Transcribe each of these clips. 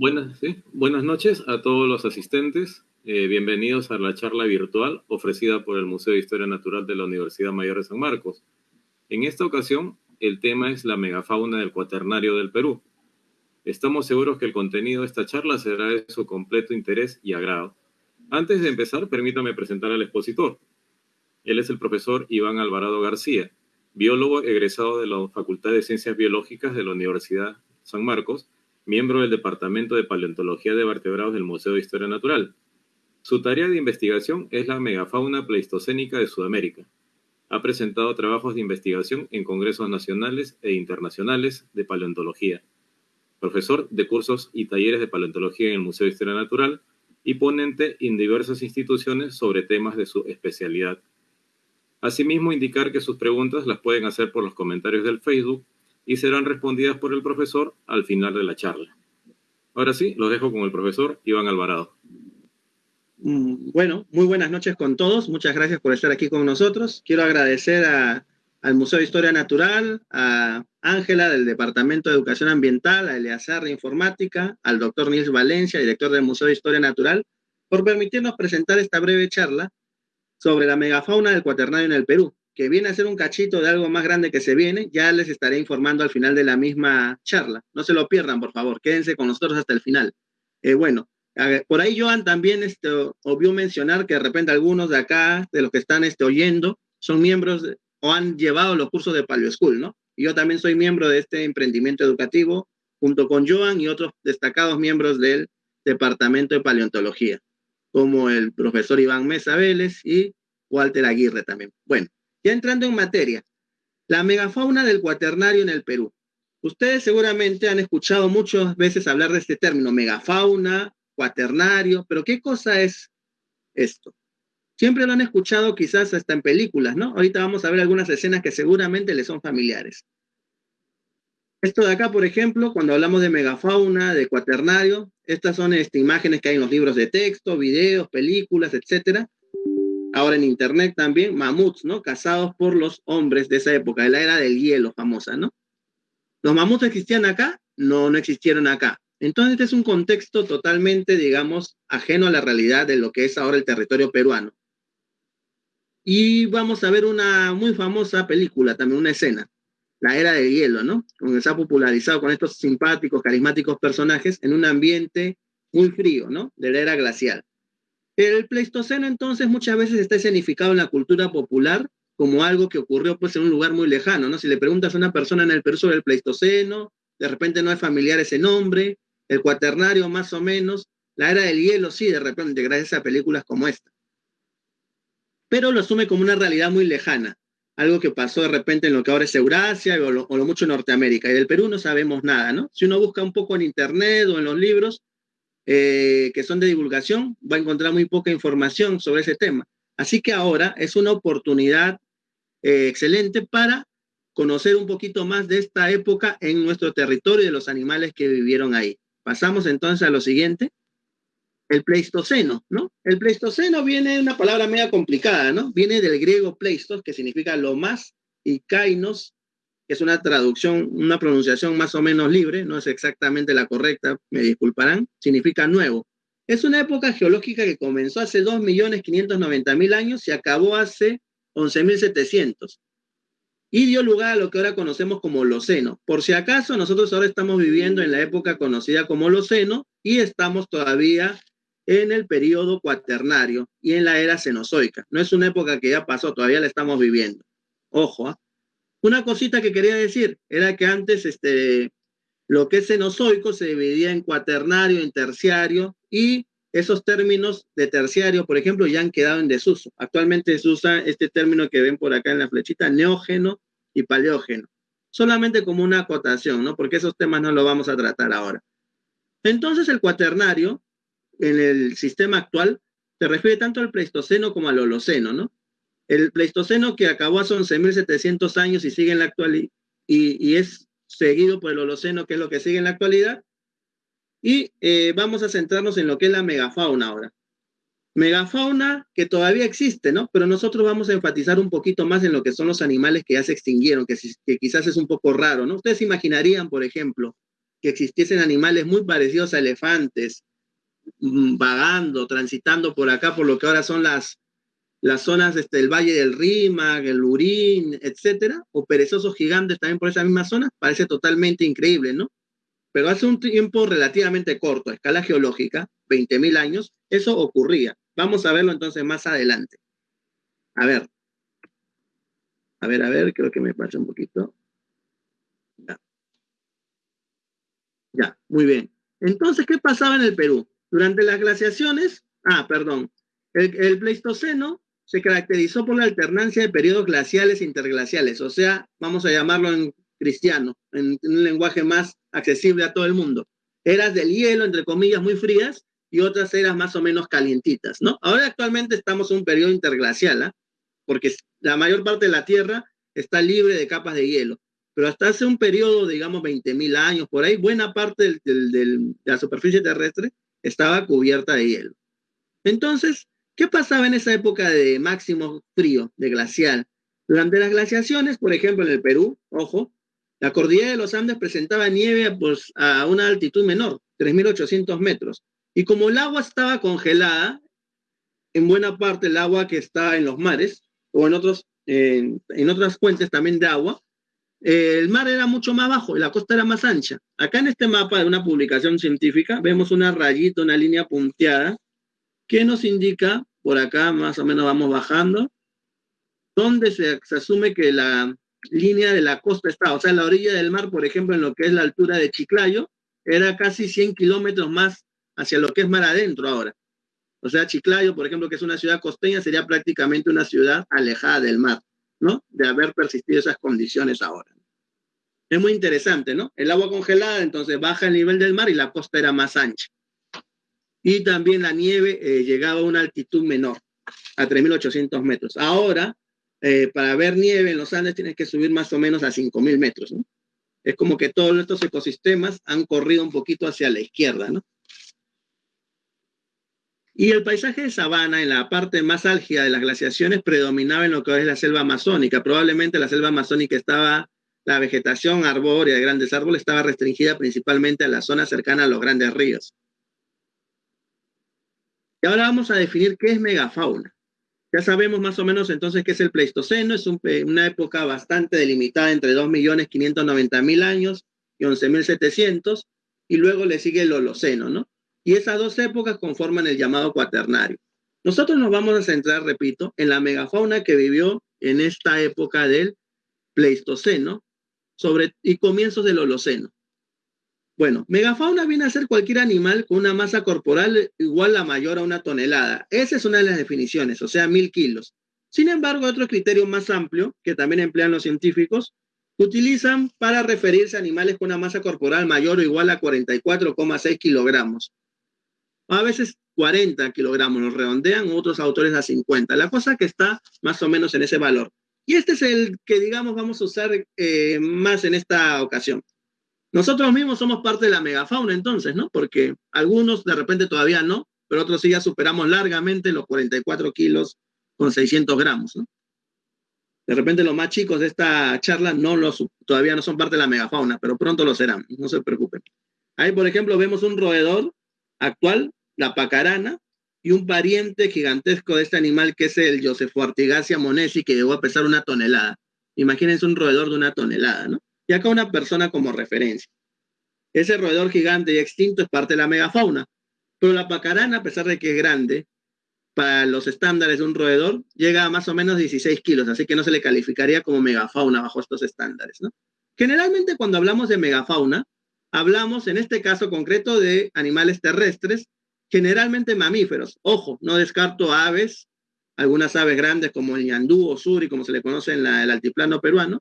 Buenas, buenas noches a todos los asistentes. Eh, bienvenidos a la charla virtual ofrecida por el Museo de Historia Natural de la Universidad Mayor de San Marcos. En esta ocasión, el tema es la megafauna del cuaternario del Perú. Estamos seguros que el contenido de esta charla será de su completo interés y agrado. Antes de empezar, permítame presentar al expositor. Él es el profesor Iván Alvarado García, biólogo egresado de la Facultad de Ciencias Biológicas de la Universidad San Marcos miembro del Departamento de Paleontología de Vertebrados del Museo de Historia Natural. Su tarea de investigación es la megafauna pleistocénica de Sudamérica. Ha presentado trabajos de investigación en congresos nacionales e internacionales de paleontología. Profesor de cursos y talleres de paleontología en el Museo de Historia Natural y ponente en diversas instituciones sobre temas de su especialidad. Asimismo, indicar que sus preguntas las pueden hacer por los comentarios del Facebook y serán respondidas por el profesor al final de la charla. Ahora sí, los dejo con el profesor Iván Alvarado. Mm, bueno, muy buenas noches con todos. Muchas gracias por estar aquí con nosotros. Quiero agradecer al Museo de Historia Natural, a Ángela del Departamento de Educación Ambiental, a Eleazar de Informática, al doctor Nils Valencia, director del Museo de Historia Natural, por permitirnos presentar esta breve charla sobre la megafauna del cuaternario en el Perú, que viene a ser un cachito de algo más grande que se viene, ya les estaré informando al final de la misma charla. No se lo pierdan, por favor, quédense con nosotros hasta el final. Eh, bueno, por ahí Joan también este, obvió mencionar que de repente algunos de acá, de los que están este, oyendo, son miembros o han llevado los cursos de Paleo School, ¿no? Y yo también soy miembro de este emprendimiento educativo, junto con Joan y otros destacados miembros del Departamento de Paleontología, como el profesor Iván Mesa Vélez y Walter Aguirre también. Bueno, ya entrando en materia, la megafauna del cuaternario en el Perú. Ustedes seguramente han escuchado muchas veces hablar de este término, megafauna, cuaternario, pero ¿qué cosa es esto? Siempre lo han escuchado quizás hasta en películas, ¿no? Ahorita vamos a ver algunas escenas que seguramente les son familiares. Esto de acá, por ejemplo, cuando hablamos de megafauna, de cuaternario, estas son este, imágenes que hay en los libros de texto, videos, películas, etcétera, ahora en internet también, mamuts, ¿no? Cazados por los hombres de esa época, de la era del hielo famosa, ¿no? ¿Los mamuts existían acá? No, no existieron acá. Entonces, este es un contexto totalmente, digamos, ajeno a la realidad de lo que es ahora el territorio peruano. Y vamos a ver una muy famosa película, también una escena, La Era del Hielo, ¿no? Donde se ha popularizado con estos simpáticos, carismáticos personajes en un ambiente muy frío, ¿no? De la era glacial. El Pleistoceno entonces muchas veces está escenificado en la cultura popular como algo que ocurrió pues en un lugar muy lejano, ¿no? Si le preguntas a una persona en el Perú sobre el Pleistoceno, de repente no es familiar ese nombre, el cuaternario más o menos, la era del hielo sí, de repente, gracias a películas como esta. Pero lo asume como una realidad muy lejana, algo que pasó de repente en lo que ahora es Eurasia o lo, o lo mucho Norteamérica. Y del Perú no sabemos nada, ¿no? Si uno busca un poco en internet o en los libros, eh, que son de divulgación, va a encontrar muy poca información sobre ese tema. Así que ahora es una oportunidad eh, excelente para conocer un poquito más de esta época en nuestro territorio y de los animales que vivieron ahí. Pasamos entonces a lo siguiente. El Pleistoceno, ¿no? El Pleistoceno viene de una palabra media complicada, ¿no? Viene del griego pleistos, que significa lo más, y kainos, es una traducción, una pronunciación más o menos libre, no es exactamente la correcta, me disculparán, significa nuevo. Es una época geológica que comenzó hace 2.590.000 años y acabó hace 11.700 y dio lugar a lo que ahora conocemos como Holoceno. Por si acaso, nosotros ahora estamos viviendo en la época conocida como Holoceno y estamos todavía en el periodo cuaternario y en la era cenozoica. No es una época que ya pasó, todavía la estamos viviendo. Ojo, ¿ah? Una cosita que quería decir era que antes este, lo que es cenozoico se dividía en cuaternario, en terciario, y esos términos de terciario, por ejemplo, ya han quedado en desuso. Actualmente se usa este término que ven por acá en la flechita, neógeno y paleógeno, solamente como una acotación, ¿no? Porque esos temas no los vamos a tratar ahora. Entonces, el cuaternario, en el sistema actual, se refiere tanto al Pleistoceno como al Holoceno, ¿no? El Pleistoceno que acabó hace 11.700 años y sigue en la actualidad, y, es seguido por el Holoceno, que es lo que sigue en la actualidad. Y eh, vamos a centrarnos en lo que es la megafauna ahora. Megafauna que todavía existe, ¿no? Pero nosotros vamos a enfatizar un poquito más en lo que son los animales que ya se extinguieron, que, que quizás es un poco raro, ¿no? Ustedes imaginarían, por ejemplo, que existiesen animales muy parecidos a elefantes, mm, vagando, transitando por acá, por lo que ahora son las, las zonas del este, Valle del Rímac, el Urín, etcétera, o perezosos gigantes también por esa misma zona, parece totalmente increíble, ¿no? Pero hace un tiempo relativamente corto, a escala geológica, 20.000 años, eso ocurría. Vamos a verlo entonces más adelante. A ver. A ver, a ver, creo que me pasa un poquito. Ya. Ya, muy bien. Entonces, ¿qué pasaba en el Perú? Durante las glaciaciones, ah, perdón, el, Pleistoceno se caracterizó por la alternancia de periodos glaciales e interglaciales, o sea, vamos a llamarlo en cristiano, en, un lenguaje más accesible a todo el mundo. Eras del hielo, entre comillas, muy frías, y otras eras más o menos calientitas, ¿no? Ahora actualmente estamos en un periodo interglacial, ¿ah? porque la mayor parte de la Tierra está libre de capas de hielo, pero hasta hace un periodo, digamos, 20.000 años, por ahí, buena parte de la superficie terrestre estaba cubierta de hielo. Entonces, ¿qué pasaba en esa época de máximo frío, de glacial? Durante las glaciaciones, por ejemplo, en el Perú, ojo, la cordillera de los Andes presentaba nieve pues, a una altitud menor, 3.800 metros. Y como el agua estaba congelada, en buena parte el agua que está en los mares o en, otros, en, otras fuentes también de agua, eh, el mar era mucho más bajo y la costa era más ancha. Acá en este mapa de una publicación científica vemos una rayita, una línea punteada, que nos indica, por acá más o menos vamos bajando, donde se, asume que la, línea de la costa está, o sea, la orilla del mar, por ejemplo, en lo que es la altura de Chiclayo, era casi 100 kilómetros más hacia lo que es mar adentro ahora. O sea, Chiclayo, por ejemplo, que es una ciudad costeña, sería prácticamente una ciudad alejada del mar, ¿no? De haber persistido esas condiciones ahora. Es muy interesante, ¿no? El agua congelada, entonces baja el nivel del mar y la costa era más ancha. Y también la nieve eh, llegaba a una altitud menor, a 3.800 metros. Ahora, eh, para ver nieve en los Andes tienes que subir más o menos a 5.000 metros. Es como que todos estos ecosistemas han corrido un poquito hacia la izquierda. ¿no? Y el paisaje de sabana, en la parte más álgida de las glaciaciones, predominaba en lo que es la selva amazónica. Probablemente la selva amazónica estaba, la vegetación arbórea de grandes árboles estaba restringida principalmente a la zona cercana a los grandes ríos. Y ahora vamos a definir qué es megafauna. Ya sabemos más o menos entonces qué es el Pleistoceno, es una época bastante delimitada entre 2.590.000 años y 11.700, y luego le sigue el Holoceno, ¿no? Y esas dos épocas conforman el llamado cuaternario. Nosotros nos vamos a centrar, repito, en la megafauna que vivió en esta época del Pleistoceno y comienzos del Holoceno. Bueno, megafauna viene a ser cualquier animal con una masa corporal igual a mayor a una tonelada. Esa es una de las definiciones, o sea, mil kilos. Sin embargo, otro criterio más amplio, que también emplean los científicos, utilizan para referirse a animales con una masa corporal mayor o igual a 44,6 kilogramos. A veces 40 kilogramos los redondean, otros autores a 50. La cosa que está más o menos en ese valor. Y este es el que, digamos, vamos a usar eh, más en esta ocasión. Nosotros mismos somos parte de la megafauna entonces, ¿no? Porque algunos de repente todavía no, pero otros sí ya superamos largamente los 44 kilos con 600 gramos, ¿no? De repente los más chicos de esta charla no los, todavía no son parte de la megafauna, pero pronto lo serán, no se preocupen. Ahí, por ejemplo, vemos un roedor actual, la pacarana, y un pariente gigantesco de este animal que es el Joseph Artigacia monesi, que llegó a pesar una tonelada. Imagínense un roedor de una tonelada, ¿no? Y acá una persona como referencia. Ese roedor gigante y extinto es parte de la megafauna, pero la pacarana, a pesar de que es grande, para los estándares de un roedor, llega a más o menos 16 kilos, así que no se le calificaría como megafauna bajo estos estándares. ¿no? Generalmente cuando hablamos de megafauna, hablamos en este caso concreto de animales terrestres, generalmente mamíferos. Ojo, no descarto aves, algunas aves grandes como el ñandú o suri, como se le conoce en el altiplano peruano,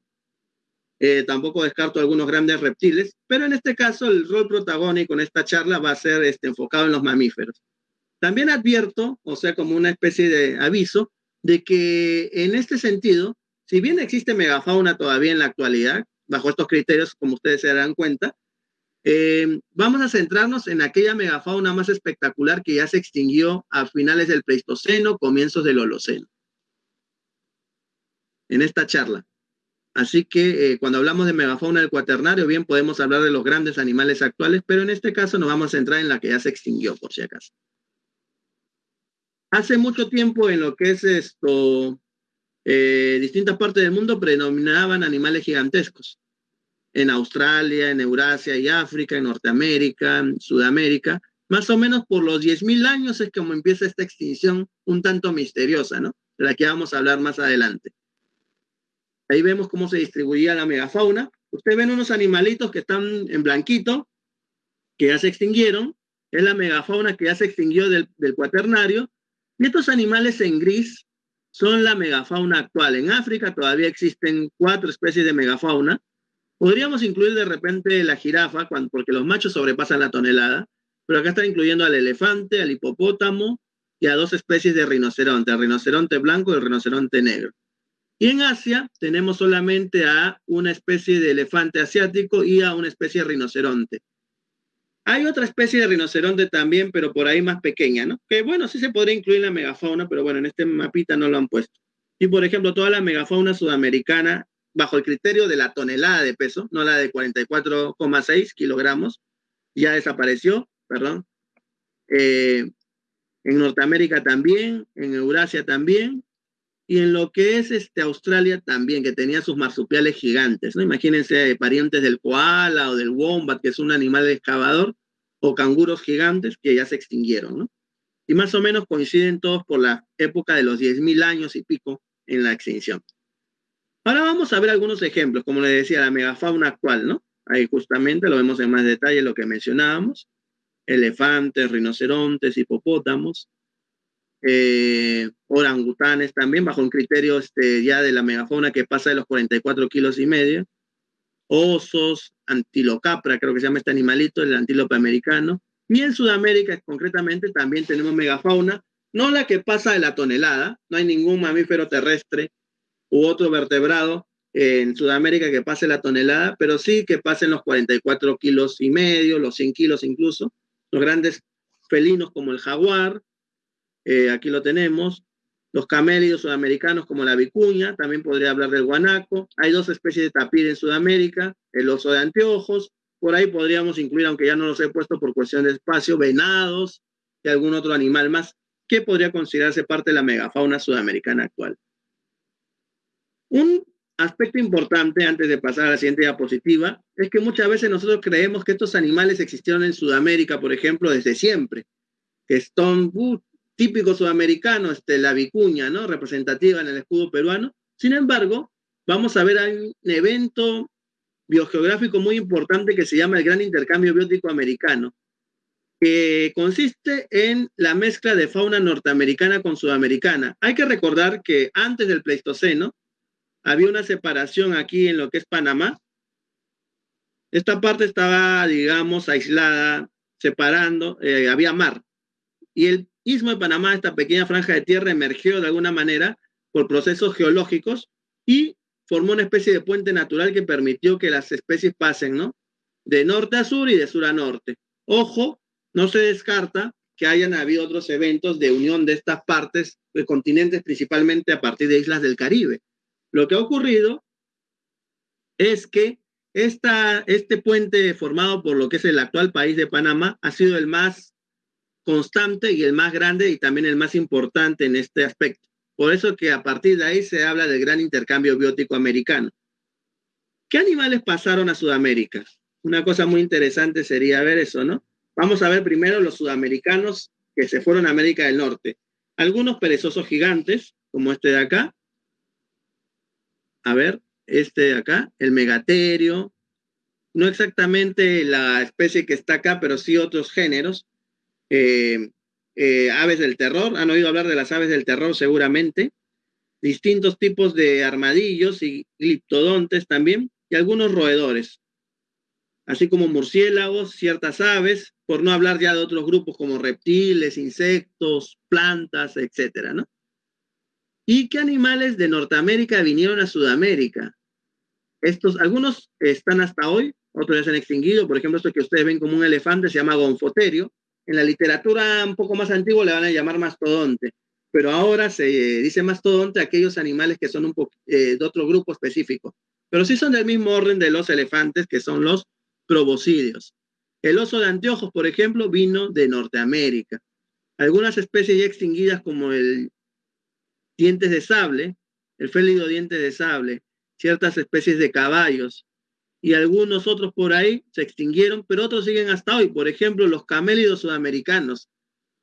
eh, tampoco descarto algunos grandes reptiles, pero en este caso el rol protagónico en esta charla va a ser este, enfocado en los mamíferos. También advierto, o sea, como una especie de aviso, de que en este sentido, si bien existe megafauna todavía en la actualidad, bajo estos criterios, como ustedes se darán cuenta, eh, vamos a centrarnos en aquella megafauna más espectacular que ya se extinguió a finales del Pleistoceno, comienzos del Holoceno. En esta charla. Así que eh, cuando hablamos de megafauna del cuaternario, bien podemos hablar de los grandes animales actuales, pero en este caso nos vamos a centrar en la que ya se extinguió, por si acaso. Hace mucho tiempo en lo que es esto, eh, distintas partes del mundo predominaban animales gigantescos. En Australia, en Eurasia y África, en Norteamérica, en Sudamérica. Más o menos por los 10.000 años es como empieza esta extinción un tanto misteriosa, ¿no? De la que vamos a hablar más adelante. Ahí vemos cómo se distribuía la megafauna. Ustedes ven unos animalitos que están en blanquito, que ya se extinguieron. Es la megafauna que ya se extinguió del, cuaternario. Y estos animales en gris son la megafauna actual. En África todavía existen cuatro especies de megafauna. Podríamos incluir de repente la jirafa, porque los machos sobrepasan la tonelada, pero acá están incluyendo al elefante, al hipopótamo y a dos especies de rinoceronte, el rinoceronte blanco y el rinoceronte negro. Y en Asia tenemos solamente a una especie de elefante asiático y a una especie de rinoceronte. Hay otra especie de rinoceronte también, pero por ahí más pequeña, ¿no? Que bueno, sí se podría incluir en la megafauna, pero bueno, en este mapita no lo han puesto. Y por ejemplo, toda la megafauna sudamericana, bajo el criterio de la tonelada de peso, no la de 44,6 kilogramos, ya desapareció, perdón. Eh, en Norteamérica también, en Eurasia también, y en lo que es este, Australia también, que tenía sus marsupiales gigantes, ¿no? Imagínense parientes del koala o del wombat, que es un animal excavador, o canguros gigantes que ya se extinguieron, ¿no? Y más o menos coinciden todos por la época de los 10.000 años y pico en la extinción. Ahora vamos a ver algunos ejemplos, como le decía, la megafauna actual, ¿no? Ahí justamente lo vemos en más detalle lo que mencionábamos. Elefantes, rinocerontes, hipopótamos, eh, orangutanes también, bajo un criterio este, ya de la megafauna que pasa de los 44 kilos y medio, osos, antilocapra, creo que se llama este animalito, el antílope americano, y en Sudamérica concretamente también tenemos megafauna, no la que pasa de la tonelada, no hay ningún mamífero terrestre u otro vertebrado en Sudamérica que pase la tonelada, pero sí que pasen los 44 kilos y medio, los 100 kilos incluso, los grandes felinos como el jaguar, eh, aquí lo tenemos. Los camélidos sudamericanos como la vicuña, también podría hablar del guanaco. Hay dos especies de tapir en Sudamérica, el oso de anteojos. Por ahí podríamos incluir, aunque ya no los he puesto por cuestión de espacio, venados y algún otro animal más que podría considerarse parte de la megafauna sudamericana actual. Un aspecto importante antes de pasar a la siguiente diapositiva es que muchas veces nosotros creemos que estos animales existieron en Sudamérica, por ejemplo, desde siempre, que son típico sudamericano, este, la vicuña, ¿no? Representativa en el escudo peruano. Sin embargo, vamos a ver un evento biogeográfico muy importante que se llama el Gran Intercambio Biótico Americano, que consiste en la mezcla de fauna norteamericana con sudamericana. Hay que recordar que antes del Pleistoceno había una separación aquí en lo que es Panamá. Esta parte estaba, digamos, aislada, separando, eh, había mar. Y el Istmo de Panamá, esta pequeña franja de tierra, emergió de alguna manera por procesos geológicos y formó una especie de puente natural que permitió que las especies pasen, ¿no? De norte a sur y de sur a norte. Ojo, no se descarta que hayan habido otros eventos de unión de estas partes, de continentes, principalmente a partir de islas del Caribe. Lo que ha ocurrido es que esta, este puente formado por lo que es el actual país de Panamá ha sido el más constante y el más grande y también el más importante en este aspecto. Por eso que a partir de ahí se habla del gran intercambio biótico americano. ¿Qué animales pasaron a Sudamérica? Una cosa muy interesante sería ver eso, ¿no? Vamos a ver primero los sudamericanos que se fueron a América del Norte. Algunos perezosos gigantes, como este de acá. A ver, este de acá, el megaterio. No exactamente la especie que está acá, pero sí otros géneros. Eh, eh, aves del terror, han oído hablar de las aves del terror seguramente, distintos tipos de armadillos y gliptodontes también, y algunos roedores, así como murciélagos, ciertas aves, por no hablar ya de otros grupos como reptiles, insectos, plantas, etcétera, ¿no? ¿Y qué animales de Norteamérica vinieron a Sudamérica? Estos, algunos están hasta hoy, otros ya se han extinguido, por ejemplo, esto que ustedes ven como un elefante se llama gonfoterio, en la literatura un poco más antigua le van a llamar mastodonte, pero ahora se dice mastodonte a aquellos animales que son eh, de otro grupo específico. pero sí son del mismo orden de los elefantes, que son los proboscideos. El oso de anteojos, por ejemplo, vino de Norteamérica. Algunas especies ya extinguidas como el dientes de sable, el félido diente de sable, ciertas especies de caballos y algunos otros por ahí se extinguieron, pero otros siguen hasta hoy. Por ejemplo, los camélidos sudamericanos,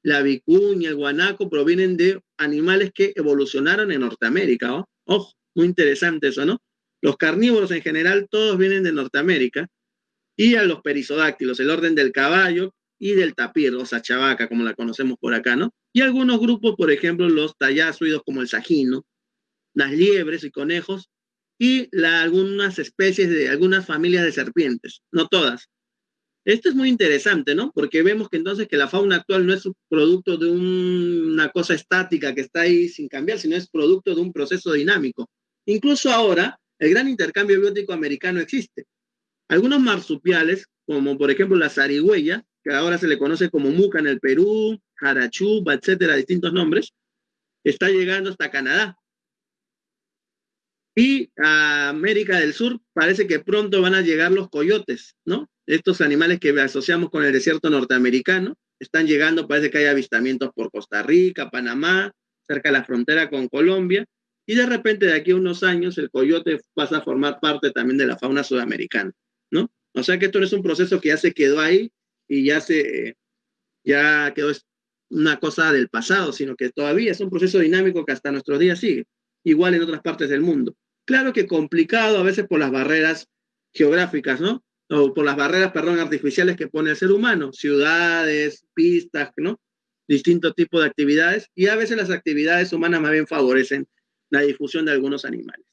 la vicuña, el guanaco, provienen de animales que evolucionaron en Norteamérica. Ojo, muy interesante eso, ¿no? Los carnívoros en general todos vienen de Norteamérica y a los perisodáctilos, el orden del caballo y del tapir, o sachabaca, como la conocemos por acá, ¿no? Y algunos grupos, por ejemplo, los tallázoidos como el sajino, las liebres y conejos, y algunas especies de algunas familias de serpientes, no todas. Esto es muy interesante, ¿no? Porque vemos que entonces que la fauna actual no es producto de una cosa estática que está ahí sin cambiar, sino es producto de un proceso dinámico. Incluso ahora, el gran intercambio biótico americano existe. Algunos marsupiales, como por ejemplo la zarigüeya, que ahora se le conoce como muca en el Perú, jarachuba, etcétera, distintos nombres, está llegando hasta Canadá. Y a América del Sur parece que pronto van a llegar los coyotes, ¿no? Estos animales que asociamos con el desierto norteamericano, están llegando, parece que hay avistamientos por Costa Rica, Panamá, cerca de la frontera con Colombia, y de repente de aquí a unos años el coyote pasa a formar parte también de la fauna sudamericana, ¿no? O sea que esto no es un proceso que ya se quedó ahí y ya se, ya quedó una cosa del pasado, sino que todavía es un proceso dinámico que hasta nuestros días sigue, igual en otras partes del mundo. Claro que complicado a veces por las barreras geográficas, ¿no? O por las barreras, perdón, artificiales que pone el ser humano, ciudades, pistas, ¿no? Distintos tipos de actividades y a veces las actividades humanas más bien favorecen la difusión de algunos animales.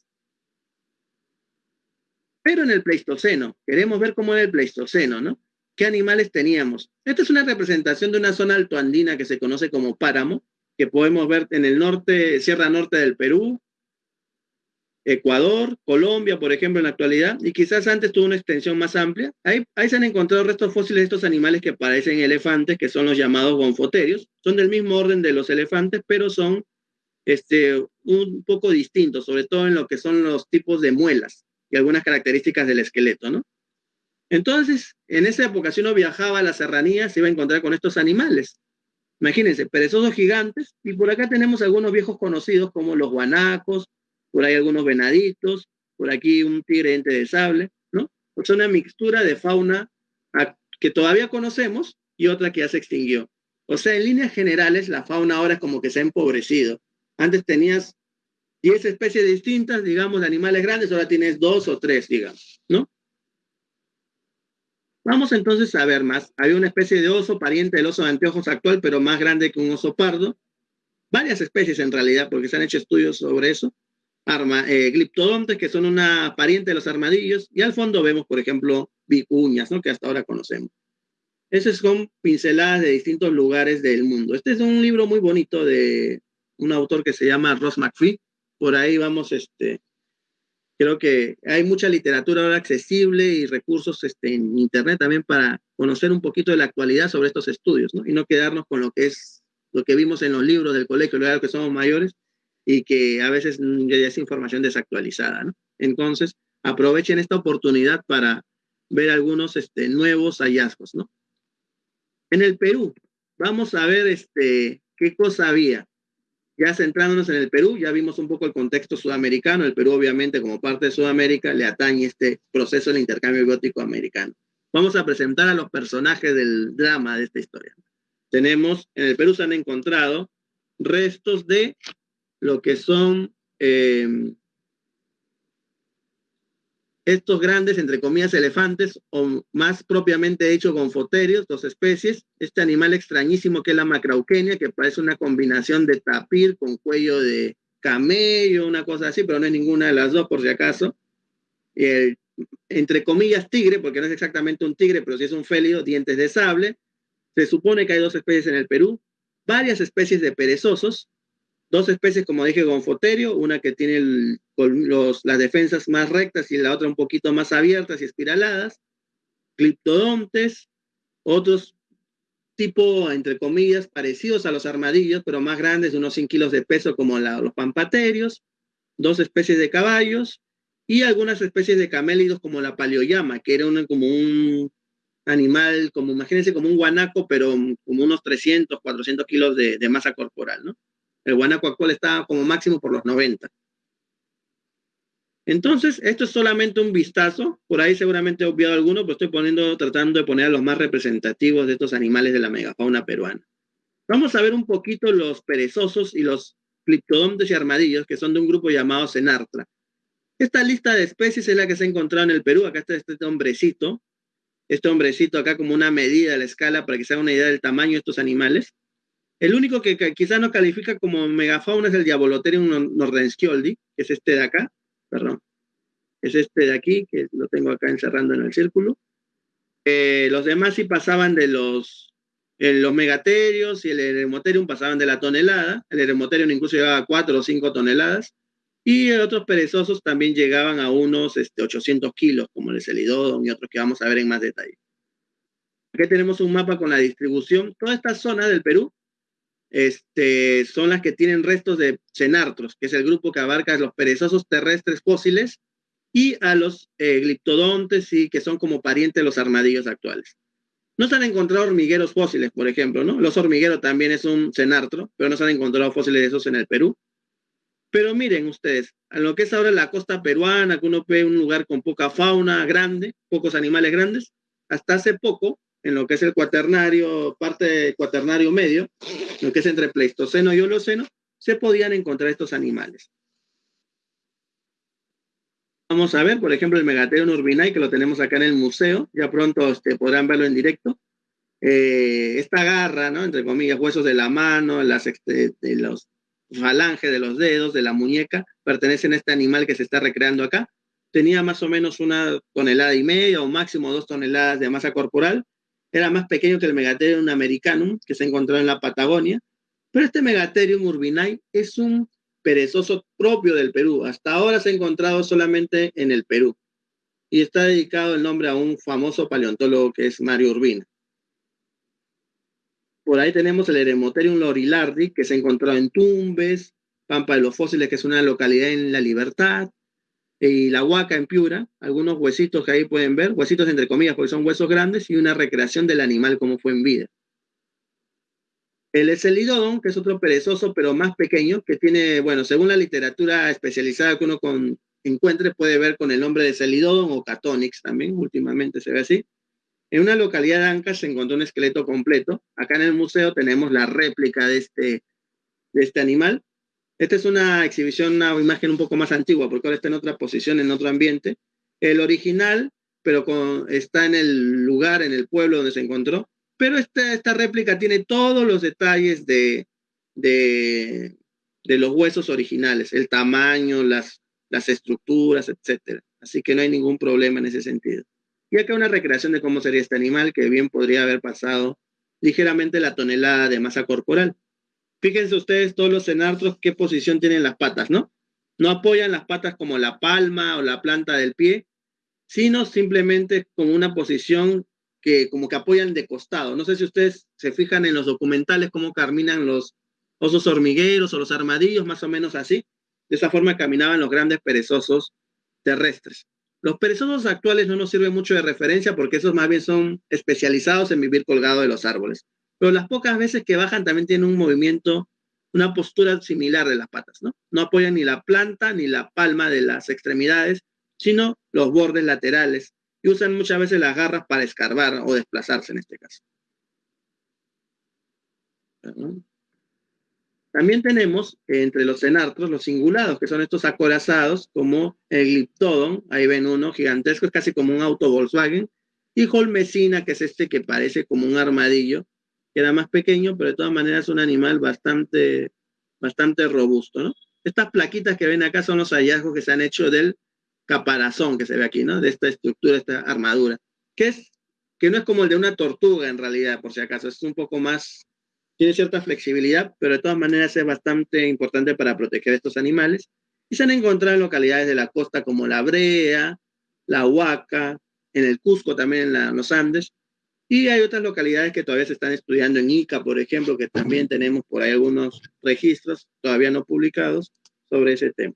Pero en el Pleistoceno, queremos ver cómo era el Pleistoceno, ¿no? ¿Qué animales teníamos? Esta es una representación de una zona altoandina que se conoce como páramo, que podemos ver en el norte, Sierra Norte del Perú, Ecuador, Colombia, por ejemplo, en la actualidad, y quizás antes tuvo una extensión más amplia. Ahí, se han encontrado restos fósiles de estos animales que parecen elefantes, que son los llamados gonfoterios. Son del mismo orden de los elefantes, pero son este, un poco distintos, sobre todo en lo que son los tipos de muelas y algunas características del esqueleto, ¿no? Entonces, en esa época, si uno viajaba a la serranía, se iba a encontrar con estos animales. Imagínense, perezosos gigantes, y por acá tenemos algunos viejos conocidos como los guanacos, por ahí algunos venaditos, por aquí un tigre ente de sable, ¿no? Es una mixtura de fauna que todavía conocemos y otra que ya se extinguió. O sea, en líneas generales, la fauna ahora es como que se ha empobrecido. Antes tenías 10 especies distintas, digamos, de animales grandes, ahora tienes dos o tres, digamos, ¿no? Vamos entonces a ver más. Había una especie de oso, pariente del oso de anteojos actual, pero más grande que un oso pardo. Varias especies en realidad, porque se han hecho estudios sobre eso. Arma, eh, gliptodontes, que son una pariente de los armadillos. Y al fondo vemos, por ejemplo, vicuñas, ¿no? que hasta ahora conocemos. Esas son pinceladas de distintos lugares del mundo. Este es un libro muy bonito de un autor que se llama Ross McPhee. Por ahí vamos este, Creo que hay mucha literatura ahora accesible y recursos este, en Internet también para conocer un poquito de la actualidad sobre estos estudios, ¿no? Y no quedarnos con lo que es lo que vimos en los libros del colegio, luego que somos mayores y que a veces ya es información desactualizada. Entonces, aprovechen esta oportunidad para ver algunos este, nuevos hallazgos, ¿no? En el Perú, vamos a ver este, qué cosa había. Ya centrándonos en el Perú, ya vimos un poco el contexto sudamericano. El Perú, obviamente, como parte de Sudamérica, le atañe este proceso del intercambio biótico americano. Vamos a presentar a los personajes del drama de esta historia. Tenemos, en el Perú se han encontrado restos de lo que son eh, estos grandes, entre comillas, elefantes, o más propiamente dicho, gonfoterios, dos especies, este animal extrañísimo que es la macrauquenia, que parece una combinación de tapir con cuello de camello, una cosa así, pero no es ninguna de las dos, por si acaso. El, entre comillas, tigre, porque no es exactamente un tigre, pero sí es un félido, dientes de sable. Se supone que hay dos especies en el Perú, varias especies de perezosos, dos especies, como dije, gonfoterio, una que tiene las defensas más rectas y la otra un poquito más abiertas y espiraladas, cliptodontes, otros tipo, entre comillas, parecidos a los armadillos, pero más grandes, de unos 100 kilos de peso, como los pampaterios, dos especies de caballos, y algunas especies de camélidos como la paleoyama, que era como un animal, como imagínense como un guanaco, pero como unos 300, 400 kilos de, de masa corporal, ¿no? El guanaco está como máximo por los 90. Entonces, esto es solamente un vistazo. Por ahí seguramente he obviado alguno, pero estoy poniendo, tratando de poner a los más representativos de estos animales de la megafauna peruana. Vamos a ver un poquito los perezosos y los cliptodontes y armadillos, que son de un grupo llamado Cenartra. Esta lista de especies es la que se ha encontrado en el Perú. Acá está este hombrecito. Este hombrecito acá como una medida de la escala para que se haga una idea del tamaño de estos animales. El único que, quizás no califica como megafauna es el Diabolotherium nordenskioldi, que es este de acá perdón, es este de aquí, que lo tengo acá encerrando en el círculo. Eh, los demás sí pasaban de los, eh, los megaterios y el eremoterium pasaban de la tonelada. El eremoterium incluso llegaba a 4 o 5 toneladas. Y otros perezosos también llegaban a unos este, 800 kilos, como el celidodon y otros que vamos a ver en más detalle. Aquí tenemos un mapa con la distribución. Toda esta zona del Perú este, son las que tienen restos de cenartros, que es el grupo que abarca los perezosos terrestres fósiles y a los eh, gliptodontes, y que son como parientes de los armadillos actuales. No se han encontrado hormigueros fósiles, por ejemplo, ¿no? Los hormigueros también es un cenartro, pero no se han encontrado fósiles de esos en el Perú. Pero miren ustedes, a lo que es ahora la costa peruana, que uno ve un lugar con poca fauna grande, pocos animales grandes, hasta hace poco en lo que es el cuaternario, parte cuaternario medio, lo que es entre Pleistoceno y Holoceno, se podían encontrar estos animales. Vamos a ver, por ejemplo, el Megatherium urbinae, que lo tenemos acá en el museo, ya pronto este, podrán verlo en directo. Eh, esta garra, ¿no? Entre comillas, huesos de la mano, las, este, de los falanges de los dedos, de la muñeca, pertenecen a este animal que se está recreando acá. Tenía más o menos una tonelada y media o máximo dos toneladas de masa corporal era más pequeño que el Megatherium americanum, que se encontró en la Patagonia, pero este Megatherium urbinae es un perezoso propio del Perú. Hasta ahora se ha encontrado solamente en el Perú. Y está dedicado el nombre a un famoso paleontólogo que es Mario Urbina. Por ahí tenemos el Eremotherium lorilardi, que se ha encontrado en Tumbes, Pampa de los Fósiles, que es una localidad en La Libertad, y la huaca en Piura, algunos huesitos que ahí pueden ver, huesitos entre comillas porque son huesos grandes y una recreación del animal como fue en vida. El Ecelidodon, que es otro perezoso pero más pequeño, que tiene, bueno, según la literatura especializada que uno encuentre, puede ver con el nombre de Celidodon o Catonix también, últimamente se ve así. En una localidad de Ancash se encontró un esqueleto completo. Acá en el museo tenemos la réplica de este, de este animal. Esta es una exhibición, una imagen un poco más antigua, porque ahora está en otra posición, en otro ambiente. El original, pero está en el lugar, en el pueblo donde se encontró. Pero esta, esta réplica tiene todos los detalles de, de, los huesos originales, el tamaño, las, las estructuras, etc. Así que no hay ningún problema en ese sentido. Y acá una recreación de cómo sería este animal, que bien podría haber pasado ligeramente la tonelada de masa corporal. Fíjense ustedes todos los cenartros qué posición tienen las patas, ¿no? No apoyan las patas como la palma o la planta del pie, sino simplemente como una posición que como que apoyan de costado. No sé si ustedes se fijan en los documentales cómo caminan los osos hormigueros o los armadillos, más o menos así. De esa forma caminaban los grandes perezosos terrestres. Los perezosos actuales no nos sirven mucho de referencia porque esos más bien son especializados en vivir colgados de los árboles pero las pocas veces que bajan también tienen un movimiento, una postura similar de las patas, ¿no? No apoyan ni la planta ni la palma de las extremidades, sino los bordes laterales y usan muchas veces las garras para escarbar o desplazarse en este caso. También tenemos entre los cenartros los singulados, que son estos acorazados, como el Gliptodon, ahí ven uno gigantesco, es casi como un auto Volkswagen, y Holmesina, que es este que parece como un armadillo, que era más pequeño, pero de todas maneras es un animal bastante, bastante robusto. Estas plaquitas que ven acá son los hallazgos que se han hecho del caparazón que se ve aquí, ¿no? De esta estructura, esta armadura, que es que no es como el de una tortuga en realidad, por si acaso, es un poco más, tiene cierta flexibilidad, pero de todas maneras es bastante importante para proteger a estos animales. Y se han encontrado en localidades de la costa como La Brea, La Huaca, en el Cusco también en los Andes, y hay otras localidades que todavía se están estudiando en Ica, por ejemplo, que también tenemos por ahí algunos registros todavía no publicados sobre ese tema.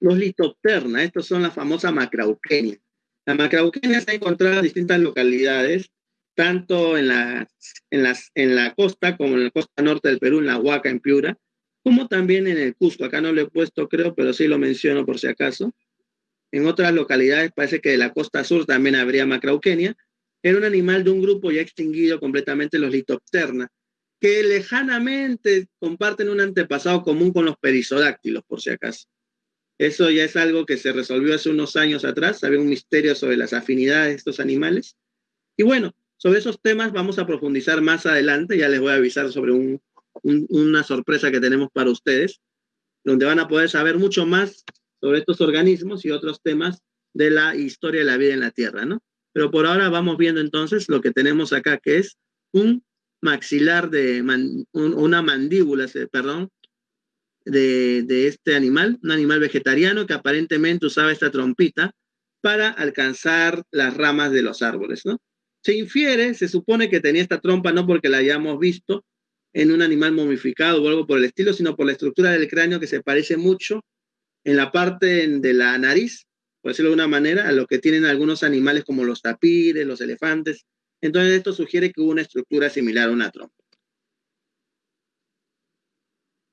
los litopterna, estos son la famosa macrauquenia. La macrauquenia se ha encontrado en distintas localidades, tanto en la, en, las, en la costa como en la costa norte del Perú, en la Huaca, en Piura, como también en el Cusco. Acá no lo he puesto, creo, pero sí lo menciono por si acaso. En otras localidades parece que de la costa sur también habría macrauquenia. Era un animal de un grupo ya extinguido completamente, los litopterna, que lejanamente comparten un antepasado común con los perisodáctilos, por si acaso. Eso ya es algo que se resolvió hace unos años atrás, había un misterio sobre las afinidades de estos animales. Y bueno, sobre esos temas vamos a profundizar más adelante, ya les voy a avisar sobre una sorpresa que tenemos para ustedes, donde van a poder saber mucho más sobre estos organismos y otros temas de la historia de la vida en la Tierra, ¿no? Pero por ahora vamos viendo entonces lo que tenemos acá, que es un maxilar de una mandíbula, perdón, de, este animal, un animal vegetariano que aparentemente usaba esta trompita para alcanzar las ramas de los árboles, ¿no? Se infiere, se supone que tenía esta trompa no porque la hayamos visto en un animal momificado o algo por el estilo, sino por la estructura del cráneo que se parece mucho en la parte de la nariz, por decirlo de una manera, a lo que tienen algunos animales como los tapires, los elefantes. Entonces esto sugiere que hubo una estructura similar a una trompa.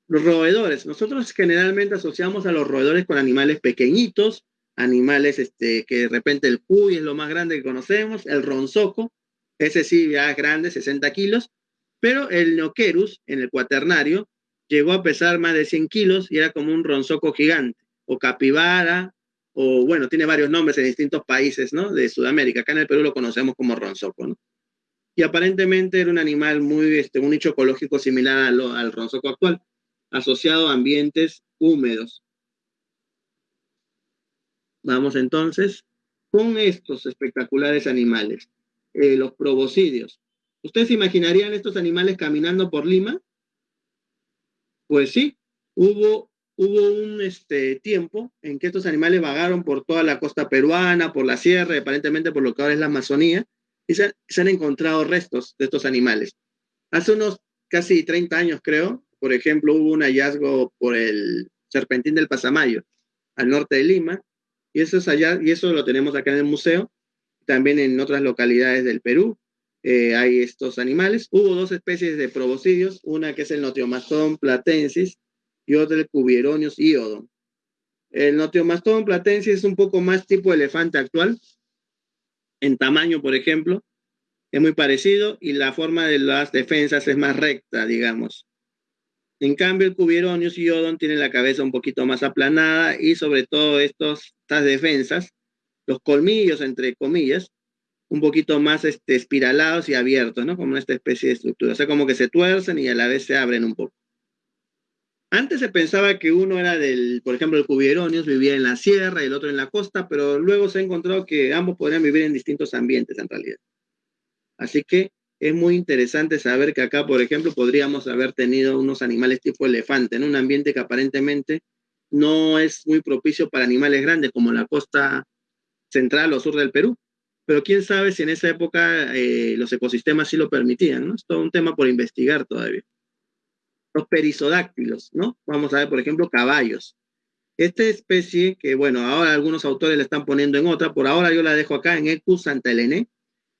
Los roedores. Nosotros generalmente asociamos a los roedores con animales pequeñitos, animales este, que de repente el cuy es lo más grande que conocemos, el ronzoco, ese sí ya es grande, 60 kilos, pero el Neoquerus en el cuaternario llegó a pesar más de 100 kilos y era como un ronzoco gigante, o capibara, o bueno, tiene varios nombres en distintos países ¿no? de Sudamérica. Acá en el Perú lo conocemos como ronzoco. ¿no? Y aparentemente era un animal muy, este, un nicho ecológico similar al, al ronzoco actual asociado a ambientes húmedos. Vamos entonces con estos espectaculares animales, eh, los proboscidios. ¿Ustedes imaginarían estos animales caminando por Lima? Pues sí, hubo, hubo un este, tiempo en que estos animales vagaron por toda la costa peruana, por la sierra, aparentemente por lo que ahora es la Amazonía, y se, han encontrado restos de estos animales. Hace unos casi 30 años, creo, por ejemplo, hubo un hallazgo por el Serpentín del Pasamayo, al norte de Lima, y eso, es allá, y eso lo tenemos acá en el museo, también en otras localidades del Perú. Eh, hay estos animales. Hubo dos especies de proboscidios, una que es el Notiomastón platensis y otra el Cubieronius iodon. El Notiomastón platensis es un poco más tipo elefante actual, en tamaño, por ejemplo, es muy parecido y la forma de las defensas es más recta, digamos. En cambio, el Cubieronius y Odon tienen la cabeza un poquito más aplanada y sobre todo estos, estas defensas, los colmillos, entre comillas, un poquito más este, espiralados y abiertos, ¿no? Como esta especie de estructura. O sea, como que se tuercen y a la vez se abren un poco. Antes se pensaba que uno era del, por ejemplo, el Cubieronius vivía en la sierra y el otro en la costa, pero luego se ha encontrado que ambos podrían vivir en distintos ambientes en realidad. Así que es muy interesante saber que acá, por ejemplo, podríamos haber tenido unos animales tipo elefante en un ambiente que aparentemente no es muy propicio para animales grandes como la costa central o sur del Perú. Pero quién sabe si en esa época eh, los ecosistemas sí lo permitían, ¿no? Es todo un tema por investigar todavía. Los perisodáctilos, ¿no? Vamos a ver, por ejemplo, caballos. Esta especie, que bueno, ahora algunos autores la están poniendo en otra, por ahora yo la dejo acá en Ecus Santa Elene,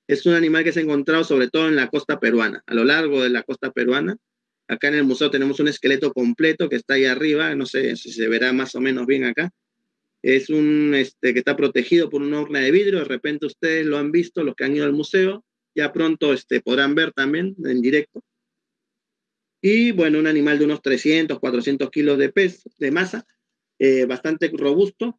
es un animal que se ha encontrado sobre todo en la costa peruana, a lo largo de la costa peruana. Acá en el museo tenemos un esqueleto completo que está ahí arriba, no sé si se verá más o menos bien acá. Es un este, que está protegido por una urna de vidrio, de repente ustedes lo han visto, los que han ido al museo, ya pronto este, podrán ver también en directo. Y bueno, un animal de unos 300, 400 kilos de peso, de masa, eh, bastante robusto.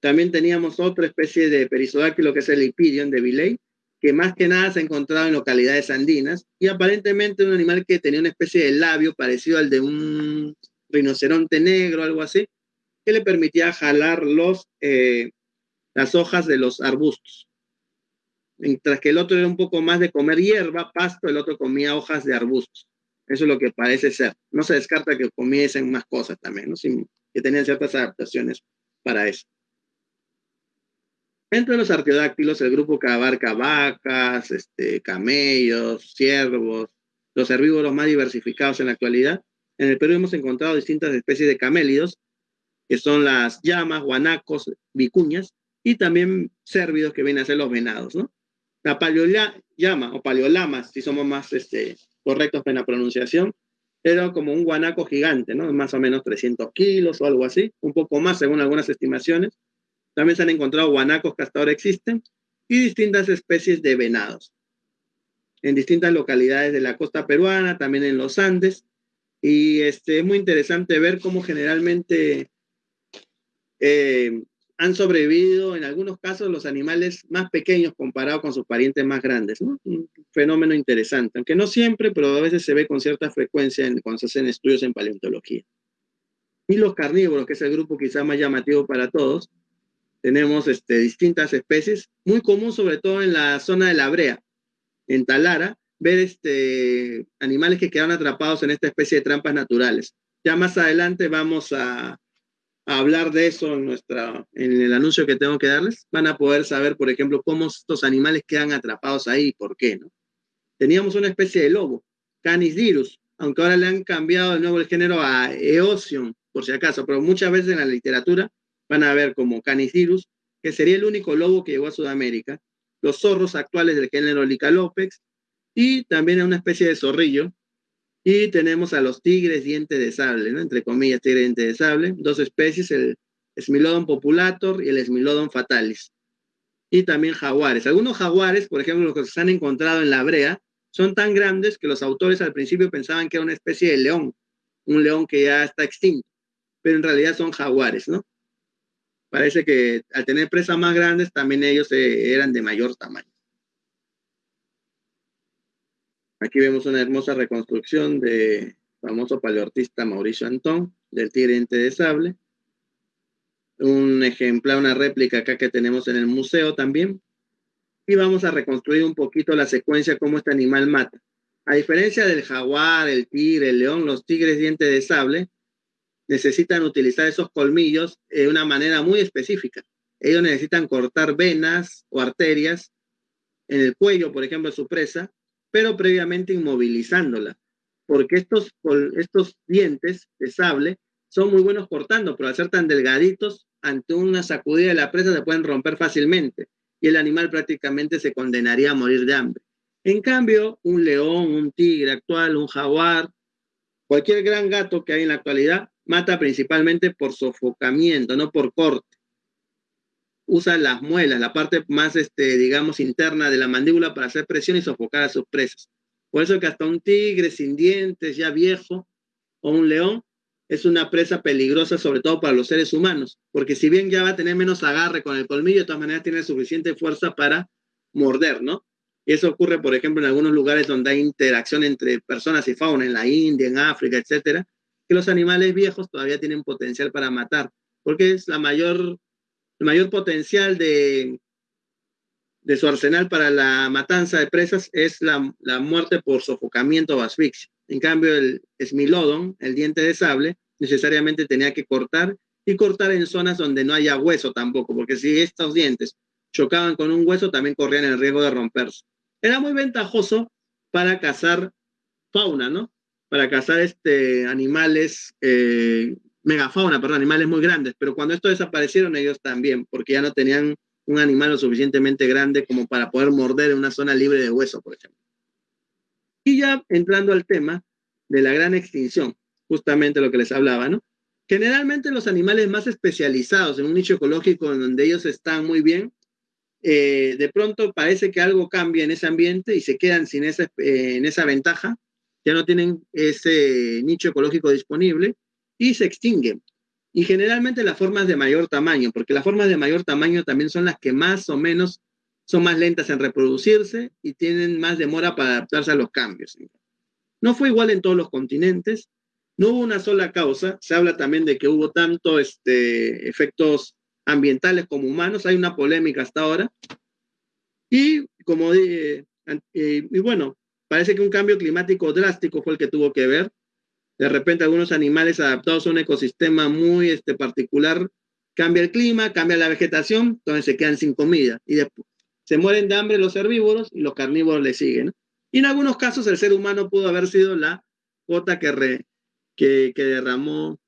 También teníamos otra especie de perisodáctilo que es el Ipidion de Villey, que más que nada se ha encontrado en localidades andinas y aparentemente un animal que tenía una especie de labio parecido al de un rinoceronte negro, algo así, que le permitía jalar los, eh, las hojas de los arbustos. Mientras que el otro era un poco más de comer hierba, pasto, el otro comía hojas de arbustos. Eso es lo que parece ser. No se descarta que comiesen más cosas también, ¿no? que tenían ciertas adaptaciones para eso. Entre los arqueodáctilos, el grupo que abarca vacas, este, camellos, ciervos, los herbívoros más diversificados en la actualidad. En el Perú hemos encontrado distintas especies de camélidos, que son las llamas, guanacos, vicuñas, y también cérvidos que vienen a ser los venados, ¿no? La paleollama o paleolamas, si somos más este, correctos en la pronunciación, era como un guanaco gigante, ¿no? Más o menos 300 kilos o algo así, un poco más según algunas estimaciones. También se han encontrado guanacos que hasta ahora existen y distintas especies de venados en distintas localidades de la costa peruana, también en los Andes. Y este, es muy interesante ver cómo generalmente eh, han sobrevivido en algunos casos los animales más pequeños comparados con sus parientes más grandes. Un fenómeno interesante, aunque no siempre, pero a veces se ve con cierta frecuencia en, cuando se hacen estudios en paleontología. Y los carnívoros, que es el grupo quizá más llamativo para todos, tenemos este, distintas especies, muy común sobre todo en la zona de la brea, en Talara, ver este, animales que quedan atrapados en esta especie de trampas naturales. Ya más adelante vamos a, hablar de eso en, nuestra, en el anuncio que tengo que darles. Van a poder saber, por ejemplo, cómo estos animales quedan atrapados ahí y por qué. ¿no? Teníamos una especie de lobo, Canis dirus, aunque ahora le han cambiado de nuevo el género a Eosion, por si acaso, pero muchas veces en la literatura van a ver como Canis dirus, que sería el único lobo que llegó a Sudamérica, los zorros actuales del género Licalopex, y también una especie de zorrillo. Y tenemos a los tigres dientes de sable, ¿no? entre comillas, tigres dientes de sable, dos especies, el Smilodon populator y el Smilodon fatalis. Y también jaguares. Algunos jaguares, por ejemplo, los que se han encontrado en la brea, son tan grandes que los autores al principio pensaban que era una especie de león, un león que ya está extinto, pero en realidad son jaguares, ¿no? Parece que al tener presas más grandes, también ellos eh, eran de mayor tamaño. Aquí vemos una hermosa reconstrucción de famoso paleoartista Mauricio Antón, del tigre de sable. Un ejemplar, una réplica acá que tenemos en el museo también. Y vamos a reconstruir un poquito la secuencia cómo este animal mata. A diferencia del jaguar, el tigre, el león, los tigres dientes de sable necesitan utilizar esos colmillos de una manera muy específica. Ellos necesitan cortar venas o arterias en el cuello, por ejemplo, de su presa, pero previamente inmovilizándola, porque estos, estos dientes de sable son muy buenos cortando, pero al ser tan delgaditos, ante una sacudida de la presa se pueden romper fácilmente y el animal prácticamente se condenaría a morir de hambre. En cambio, un león, un tigre actual, un jaguar, cualquier gran gato que hay en la actualidad, mata principalmente por sofocamiento, no por corte usa las muelas, la parte más, este, digamos, interna de la mandíbula para hacer presión y sofocar a sus presas. Por eso que hasta un tigre sin dientes, ya viejo, o un león, es una presa peligrosa, sobre todo para los seres humanos, porque si bien ya va a tener menos agarre con el colmillo, de todas maneras tiene suficiente fuerza para morder, ¿no? Y eso ocurre, por ejemplo, en algunos lugares donde hay interacción entre personas y fauna, en la India, en África, etcétera, que los animales viejos todavía tienen potencial para matar, porque es la mayor el mayor potencial de, de su arsenal para la matanza de presas es la, la, muerte por sofocamiento o asfixia. En cambio, el smilodon, el diente de sable, necesariamente tenía que cortar y cortar en zonas donde no haya hueso tampoco, porque si estos dientes chocaban con un hueso, también corrían el riesgo de romperse. Era muy ventajoso para cazar fauna, ¿no? Para cazar este, animales eh, megafauna, perdón, animales muy grandes, pero cuando estos desaparecieron ellos también, porque ya no tenían un animal lo suficientemente grande como para poder morder en una zona libre de hueso, por ejemplo. Y ya entrando al tema de la gran extinción, justamente lo que les hablaba, ¿no? Generalmente los animales más especializados en un nicho ecológico en donde ellos están muy bien, eh, de pronto parece que algo cambia en ese ambiente y se quedan sin esa, eh, en esa ventaja, ya no tienen ese nicho ecológico disponible y se extinguen. Y generalmente las formas de mayor tamaño, porque las formas de mayor tamaño también son las que más o menos son más lentas en reproducirse y tienen más demora para adaptarse a los cambios. No fue igual en todos los continentes, no hubo una sola causa, se habla también de que hubo tanto este, efectos ambientales como humanos, hay una polémica hasta ahora. Y como dije, eh, y bueno, parece que un cambio climático drástico fue el que tuvo que ver, de repente algunos animales adaptados a un ecosistema muy este, particular, cambia el clima, cambia la vegetación, entonces se quedan sin comida y después se mueren de hambre los herbívoros y los carnívoros le siguen. Y en algunos casos el ser humano pudo haber sido la gota que, que, derramó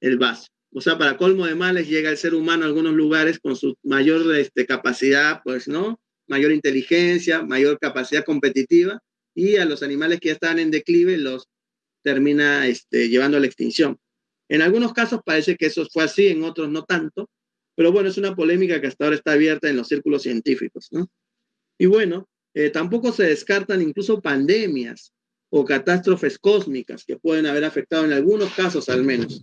el vaso. o sea, para colmo de males llega el ser humano a algunos lugares con su mayor este, capacidad, pues, ¿no? Mayor inteligencia, mayor capacidad competitiva, y a los animales que ya están en declive los termina este, llevando a la extinción. En algunos casos parece que eso fue así, en otros no tanto, pero bueno, es una polémica que hasta ahora está abierta en los círculos científicos, ¿no? Y bueno, eh, tampoco se descartan incluso pandemias o catástrofes cósmicas que pueden haber afectado en algunos casos al menos.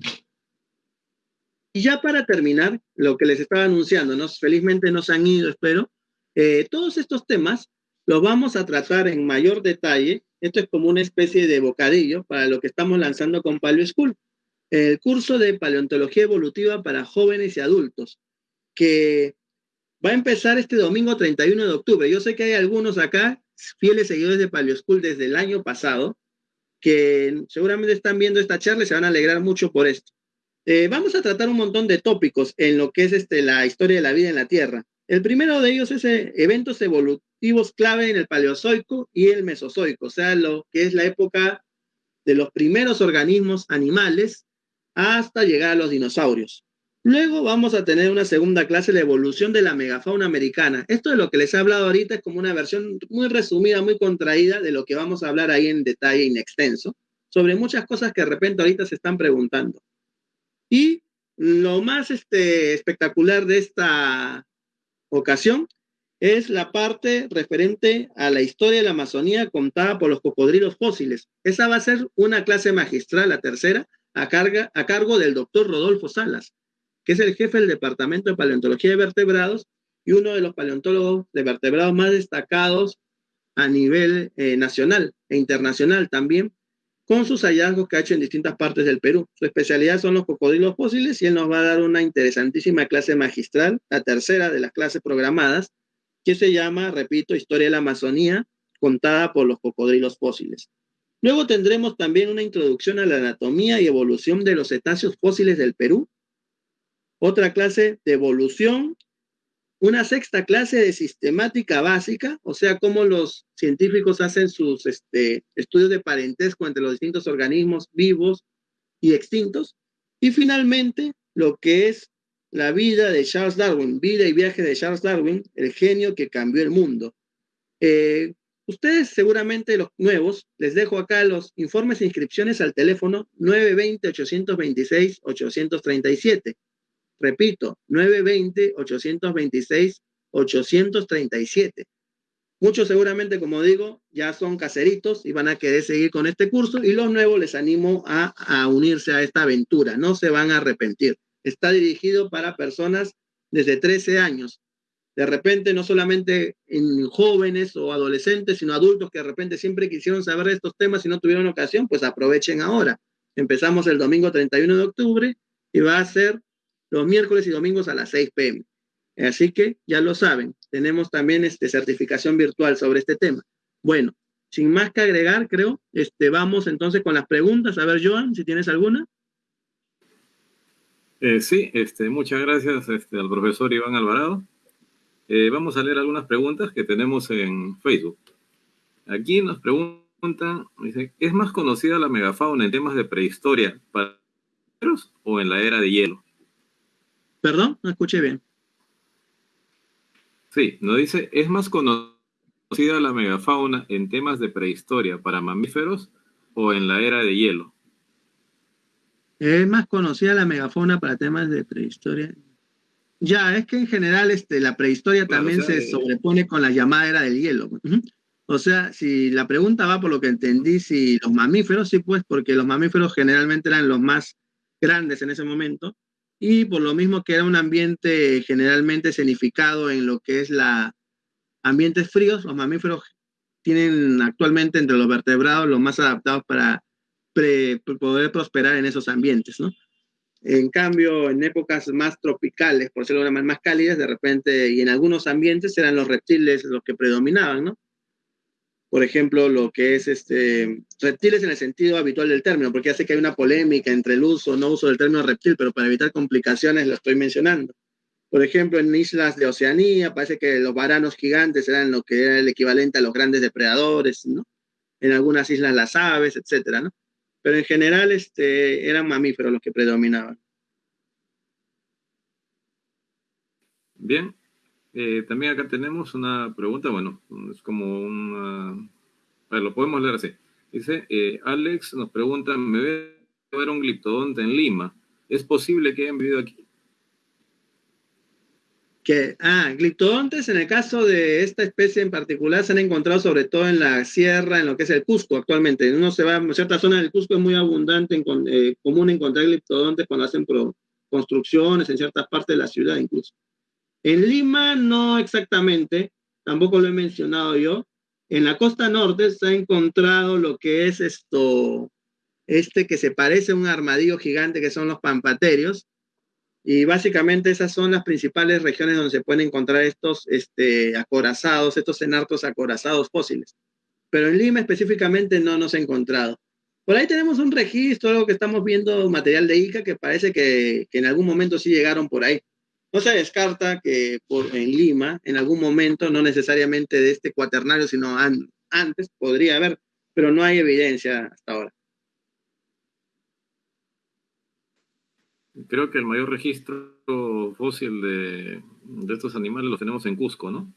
Y ya para terminar, lo que les estaba anunciando, ¿no? felizmente no se han ido, espero, eh, todos estos temas los vamos a tratar en mayor detalle. Esto es como una especie de bocadillo para lo que estamos lanzando con Paleo School, el curso de paleontología evolutiva para jóvenes y adultos, que va a empezar este domingo 31 de octubre. Yo sé que hay algunos acá, fieles seguidores de Paleo School desde el año pasado, que seguramente están viendo esta charla y se van a alegrar mucho por esto. Eh, vamos a tratar un montón de tópicos en lo que es este, la historia de la vida en la Tierra. El primero de ellos es eh, eventos evolutivos clave en el Paleozoico y el Mesozoico, o sea, lo que es la época de los primeros organismos animales hasta llegar a los dinosaurios. Luego vamos a tener una segunda clase, la evolución de la megafauna americana. Esto de lo que les he hablado ahorita es como una versión muy resumida, muy contraída de lo que vamos a hablar ahí en detalle en extenso, sobre muchas cosas que de repente ahorita se están preguntando. Y lo más este, espectacular de esta ocasión es la parte referente a la historia de la Amazonía contada por los cocodrilos fósiles. Esa va a ser una clase magistral, la tercera, a, a cargo del doctor Rodolfo Salas, que es el jefe del Departamento de Paleontología de Vertebrados y uno de los paleontólogos de vertebrados más destacados a nivel eh, nacional e internacional también, con sus hallazgos que ha hecho en distintas partes del Perú. Su especialidad son los cocodrilos fósiles y él nos va a dar una interesantísima clase magistral, la tercera de las clases programadas, que se llama, repito, Historia de la Amazonía, contada por los cocodrilos fósiles. Luego tendremos también una introducción a la anatomía y evolución de los cetáceos fósiles del Perú, otra clase de evolución una sexta clase de sistemática básica, o sea, cómo los científicos hacen sus este, estudios de parentesco entre los distintos organismos vivos y extintos. Y finalmente, lo que es la vida de Charles Darwin, vida y viaje de Charles Darwin, el genio que cambió el mundo. Eh, ustedes seguramente los nuevos, les dejo acá los informes e inscripciones al teléfono 920-826-837. Repito, 920-826-837. Muchos seguramente, como digo, ya son caseritos y van a querer seguir con este curso y los nuevos les animo a, a unirse a esta aventura, no se van a arrepentir. Está dirigido para personas desde 13 años. De repente, no solamente en jóvenes o adolescentes, sino adultos que de repente siempre quisieron saber de estos temas y no tuvieron ocasión, pues aprovechen ahora. Empezamos el domingo 31 de octubre y va a ser los miércoles y domingos a las 6 pm. Así que ya lo saben, tenemos también este, certificación virtual sobre este tema. Bueno, sin más que agregar, creo, este, vamos entonces con las preguntas. A ver, Joan, si tienes alguna. Eh, sí, este, muchas gracias este, al profesor Iván Alvarado. Eh, vamos a leer algunas preguntas que tenemos en Facebook. Aquí nos preguntan, dice, ¿es más conocida la megafauna en temas de prehistoria para o en la era de hielo? Perdón, no escuché bien. Sí, nos dice, ¿es más conocida la megafauna en temas de prehistoria para mamíferos o en la era de hielo? Es más conocida la megafauna para temas de prehistoria. Ya, es que en general este, la prehistoria también se sobrepone con la llamada era del hielo. O sea, si la pregunta va por lo que entendí, si los mamíferos, sí, pues, porque los mamíferos generalmente eran los más grandes en ese momento, y por lo mismo que era un ambiente generalmente escenificado en lo que es la ambientes fríos, los mamíferos tienen actualmente entre los vertebrados los más adaptados para poder prosperar en esos ambientes, ¿no? En cambio, en épocas más tropicales, por decirlo de más, más cálidas, de repente, y en algunos ambientes eran los reptiles los que predominaban, ¿no? por ejemplo, lo que es este, reptiles en el sentido habitual del término, porque ya sé que hay una polémica entre el uso o no uso del término reptil, pero para evitar complicaciones lo estoy mencionando. Por ejemplo, en islas de Oceanía parece que los varanos gigantes eran lo que era el equivalente a los grandes depredadores, ¿no? En algunas islas las aves, etcétera, ¿no? Pero en general este, eran mamíferos los que predominaban. Bien, eh, también acá tenemos una pregunta, bueno, es como una... lo podemos leer así. Dice, eh, Alex nos pregunta, me ve ver un gliptodonte en Lima. ¿Es posible que hayan vivido aquí? Que, ah, gliptodontes en el caso de esta especie en particular se han encontrado sobre todo en la sierra, en lo que es el Cusco actualmente. Uno se va a cierta zona del Cusco es muy abundante, eh, común encontrar gliptodontes cuando hacen construcciones en ciertas partes de la ciudad incluso. En Lima no exactamente, tampoco lo he mencionado yo. En la costa norte se ha encontrado lo que es esto, este que se parece a un armadillo gigante que son los pampaterios. Y básicamente esas son las principales regiones donde se pueden encontrar estos este, acorazados, estos enartos acorazados fósiles. Pero en Lima específicamente no nos ha encontrado. Por ahí tenemos un registro, algo que estamos viendo, material de Ica, que parece que, que en algún momento sí llegaron por ahí. No se descarta que por, en Lima, en algún momento, no necesariamente de este cuaternario, sino antes, podría haber, pero no hay evidencia hasta ahora. Creo que el mayor registro fósil de, estos animales lo tenemos en Cusco, ¿no?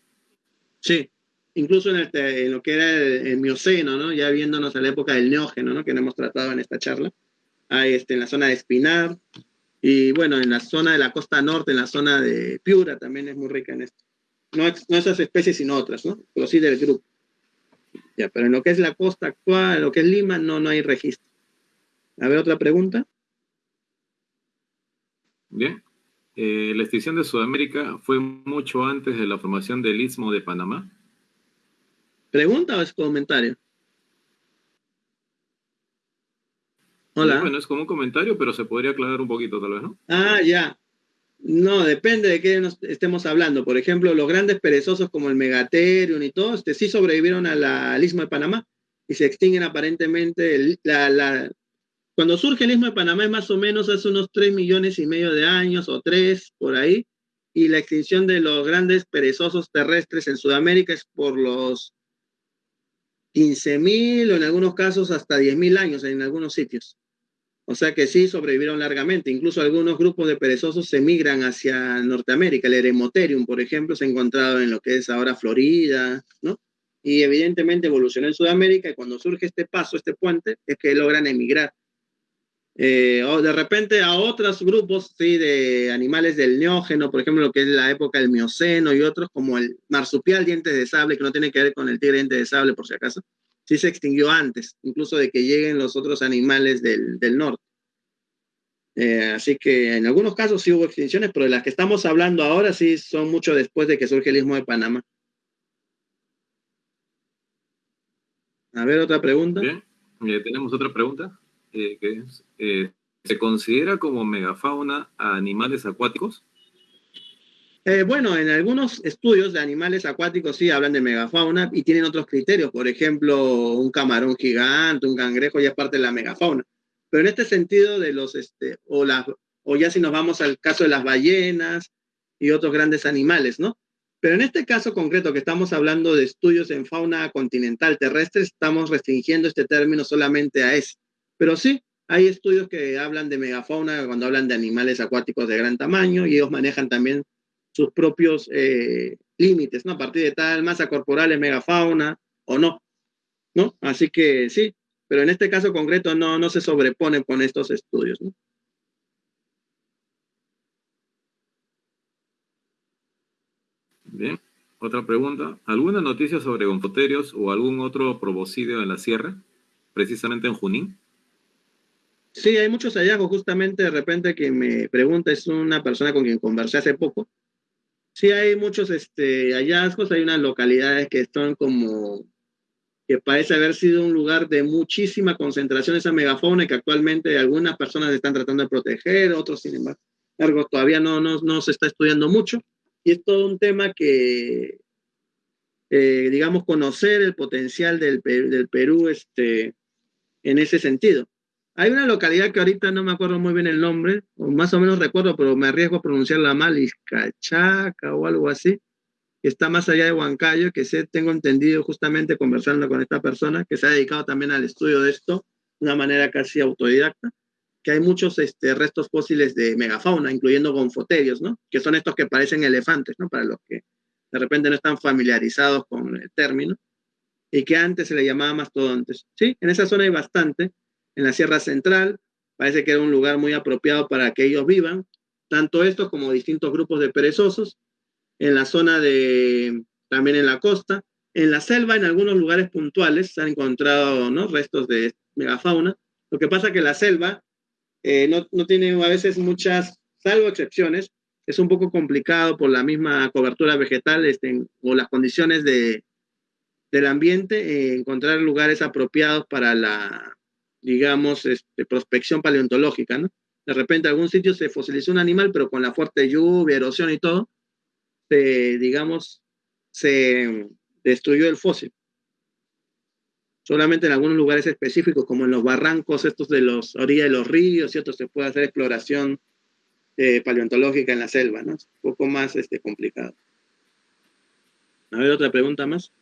Sí, incluso en, lo que era el, Mioceno, ¿no? Ya viéndonos a la época del Neógeno, ¿no? Que no hemos tratado en esta charla. Hay este, en la zona de Espinar, y bueno, en la zona de la costa norte, en la zona de Piura, también es muy rica en esto. No, no esas especies, sino otras, ¿no? Pero sí del grupo. Ya, pero en lo que es la costa actual, en lo que es Lima, no, no hay registro. A ver, otra pregunta. Bien. Eh, ¿La extinción de Sudamérica fue mucho antes de la formación del Istmo de Panamá? ¿Pregunta o es comentario? Hola. bueno, es como un comentario, pero se podría aclarar un poquito, tal vez, ¿no? Ah, ya. No, depende de qué nos estemos hablando. Por ejemplo, los grandes perezosos como el Megatherium y todo, este, sí sobrevivieron al Istmo de Panamá y se extinguen aparentemente la, la, cuando surge el Istmo de Panamá es más o menos hace unos 3 millones y medio de años o 3 por ahí, y la extinción de los grandes perezosos terrestres en Sudamérica es por los 15.000 o en algunos casos hasta 10.000 años en algunos sitios. O sea que sí sobrevivieron largamente. Incluso algunos grupos de perezosos se migran hacia Norteamérica. El Eremotherium, por ejemplo, se ha encontrado en lo que es ahora Florida, ¿no? Y evidentemente evolucionó en Sudamérica y cuando surge este paso, este puente, es que logran emigrar. Eh, o de repente a otros grupos sí, de animales del neógeno, por ejemplo, lo que es la época del Mioceno y otros, como el marsupial dientes de sable, que no tiene que ver con el tigre dientes de sable, por si acaso, sí se extinguió antes, incluso de que lleguen los otros animales del, del norte. Eh, así que en algunos casos sí hubo extinciones, pero de las que estamos hablando ahora sí son mucho después de que surge el istmo de Panamá. A ver, otra pregunta. Bien, eh, tenemos otra pregunta. Eh, que ¿se considera como megafauna a animales acuáticos? Eh, bueno, en algunos estudios de animales acuáticos sí hablan de megafauna y tienen otros criterios. Por ejemplo, un camarón gigante, un cangrejo ya es parte de la megafauna. Pero en este sentido de los, este, o, la, o ya si nos vamos al caso de las ballenas y otros grandes animales, ¿no? Pero en este caso concreto que estamos hablando de estudios en fauna continental terrestre, estamos restringiendo este término solamente a ese. Pero sí, hay estudios que hablan de megafauna cuando hablan de animales acuáticos de gran tamaño y ellos manejan también sus propios eh, límites, ¿no? A partir de tal masa corporal es megafauna o no, ¿no? Así que sí, pero en este caso concreto no, no se sobreponen con estos estudios, ¿no? Bien, otra pregunta. ¿Alguna noticia sobre gonfoterios o algún otro proboscideo en la sierra, precisamente en Junín? Sí, hay muchos hallazgos. Justamente de repente que me pregunta, es una persona con quien conversé hace poco. Sí, hay muchos este, hallazgos. Hay unas localidades que están como que parece haber sido un lugar de muchísima concentración de esa megafauna que actualmente algunas personas están tratando de proteger, otros, sin embargo, todavía no, no, no se está estudiando mucho. Y es todo un tema que, eh, digamos, conocer el potencial del, del Perú este, en ese sentido. Hay una localidad que ahorita no me acuerdo muy bien el nombre, o más o menos recuerdo, pero me arriesgo a pronunciarla mal, Izcachaca o algo así, que está más allá de Huancayo, que sé, tengo entendido justamente conversando con esta persona, que se ha dedicado también al estudio de esto de una manera casi autodidacta, que hay muchos este, restos fósiles de megafauna, incluyendo gonfoterios, ¿no? Que son estos que parecen elefantes, ¿no? Para los que de repente no están familiarizados con el término, y que antes se le llamaba mastodontes. Sí, en esa zona hay bastante, en la Sierra Central, parece que era un lugar muy apropiado para que ellos vivan, tanto estos como distintos grupos de perezosos, en la zona de, también en la costa, en la selva, en algunos lugares puntuales, se han encontrado ¿no? restos de megafauna. Lo que pasa que la selva eh, no, no, tiene a veces muchas, salvo excepciones, es un poco complicado por la misma cobertura vegetal este, o las condiciones de, del ambiente, eh, encontrar lugares apropiados para la, digamos, este, prospección paleontológica, ¿no? De repente algún sitio se fosilizó un animal, pero con la fuerte lluvia, erosión y todo, se, digamos, se destruyó el fósil. Solamente en algunos lugares específicos, como en los barrancos estos de los orillas de los ríos y otros, se puede hacer exploración eh, paleontológica en la selva, ¿no? Es un poco más este, complicado. A ver, otra pregunta más.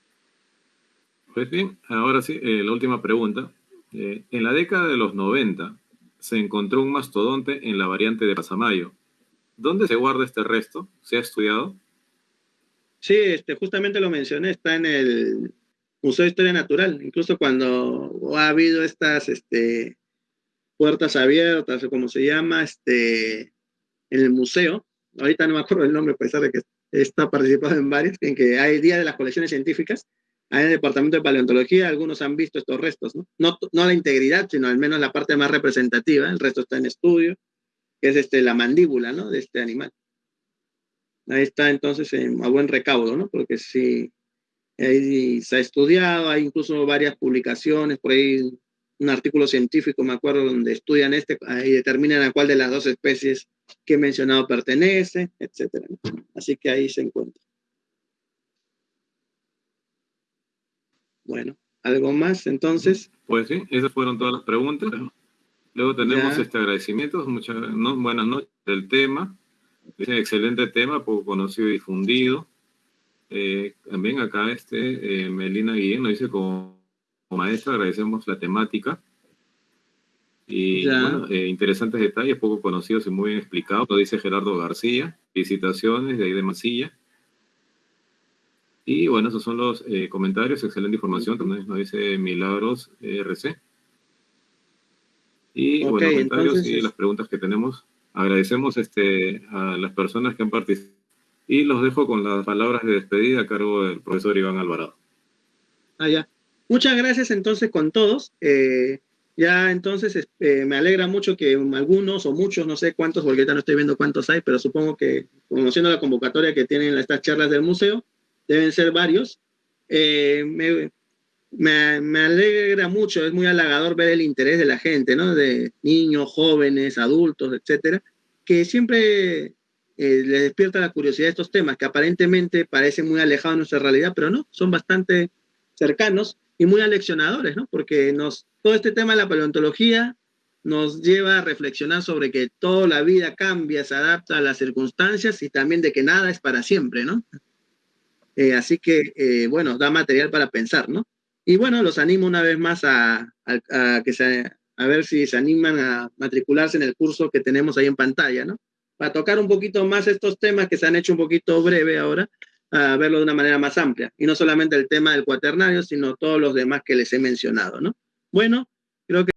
Pues bien, ahora sí, eh, la última pregunta. Eh, en la década de los 90 se encontró un mastodonte en la variante de Pasamayo. ¿Dónde se guarda este resto? ¿Se ha estudiado? Sí, este, justamente lo mencioné, está en el Museo de Historia Natural. Incluso cuando ha habido estas este, puertas abiertas, o como se llama, este, en el museo, ahorita no me acuerdo el nombre, a pesar de que está participado en varios, en que hay Día de las Colecciones Científicas, en el Departamento de Paleontología algunos han visto estos restos, ¿no? ¿no? No, la integridad, sino al menos la parte más representativa, el resto está en estudio, que es este, la mandíbula, ¿no? De este animal. Ahí está entonces a buen recaudo, ¿no? Porque sí, ahí se ha estudiado, hay incluso varias publicaciones, por ahí un artículo científico, me acuerdo, donde estudian este, y determinan a cuál de las dos especies que he mencionado pertenece, etcétera. Así que ahí se encuentra. Bueno, ¿algo más entonces? Pues sí, esas fueron todas las preguntas. Luego tenemos este agradecimiento, muchas buenas noches del tema. Es un excelente tema, poco conocido y difundido. Eh, también acá este eh, Melina Guillén nos dice como, maestra agradecemos la temática. Y bueno, eh, interesantes detalles, poco conocidos y muy bien explicados. Lo dice Gerardo García. Felicitaciones de ahí de Masilla. Y bueno, esos son los eh, comentarios, excelente información, también nos dice Milagros RC. Y bueno, comentarios y las preguntas que tenemos. Agradecemos este, a las personas que han participado. Y los dejo con las palabras de despedida a cargo del profesor Iván Alvarado. Ah, ya. Muchas gracias entonces con todos. Eh, ya entonces eh, me alegra mucho que algunos o muchos, no sé cuántos, porque ahorita no estoy viendo cuántos hay, pero supongo que conociendo la convocatoria que tienen estas charlas del museo, deben ser varios. Eh, me, me, alegra mucho, es muy halagador ver el interés de la gente, ¿no? De niños, jóvenes, adultos, etcétera, que siempre eh, les despierta la curiosidad de estos temas que aparentemente parecen muy alejados de nuestra realidad, pero no, son bastante cercanos y muy aleccionadores, ¿no? Porque nos, todo este tema de la paleontología nos lleva a reflexionar sobre que toda la vida cambia, se adapta a las circunstancias y también de que nada es para siempre, ¿no? Eh, así que, eh, bueno, da material para pensar, ¿no? Y bueno, los animo una vez más a, que se, a ver si se animan a matricularse en el curso que tenemos ahí en pantalla, ¿no? Para tocar un poquito más estos temas que se han hecho un poquito breve ahora, a verlo de una manera más amplia. Y no solamente el tema del cuaternario, sino todos los demás que les he mencionado, ¿no? Bueno, creo que